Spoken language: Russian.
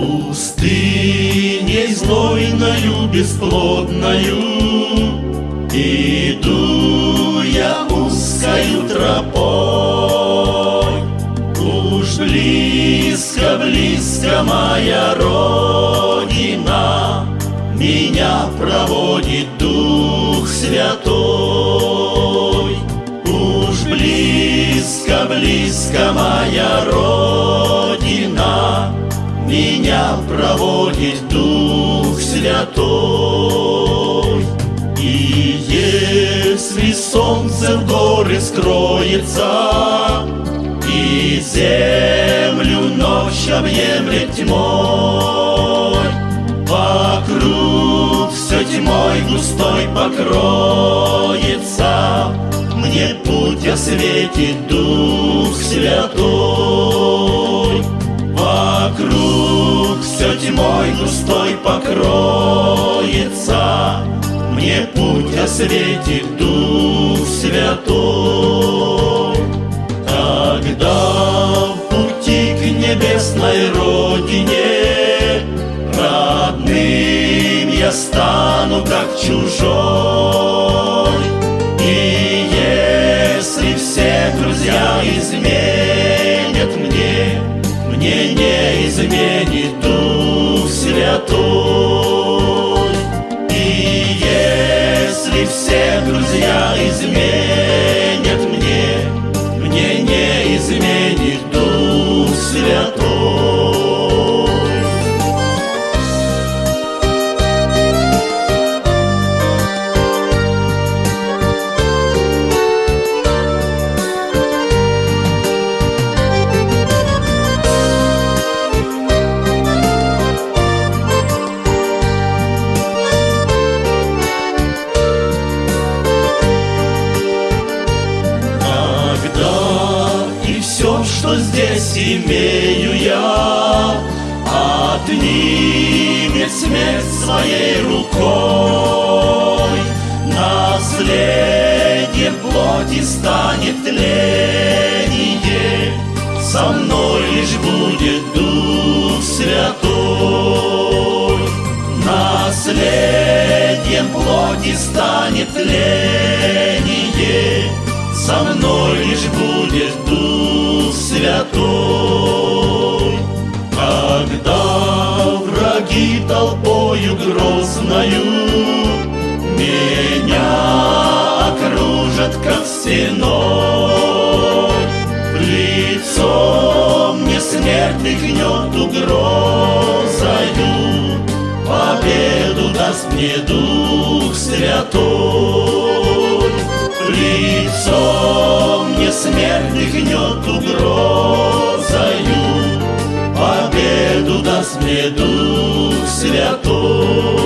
пустыней знойною, бесплодною. Иду я узкою тропой. Уж близко, близко моя Родина. Меня проводит проводит Дух Святой. И если солнце в горы скроется И землю ночь объемлет тьмой Вокруг все тьмой густой покроется Мне путь осветит Дух Святой густой покроется. Мне путь осветит Дух Святой. Тогда в пути к небесной Родине Родным я стану как чужой. И если все друзья изменят мне Мне не изменит Дух Святой что здесь имею я, Отнимет смерть своей рукой, Наследие плоти станет тление, Со мной лишь будет Дух Святой. Наследием плоти станет тление, Со мной лишь будет Дух Святой. Когда враги толпою грозною Меня окружат, как стеной, В лицо мне смерть гнет угрозою, Победу даст мне Дух Святой. Гнет угрозою, Победу даст мне Дух Святой.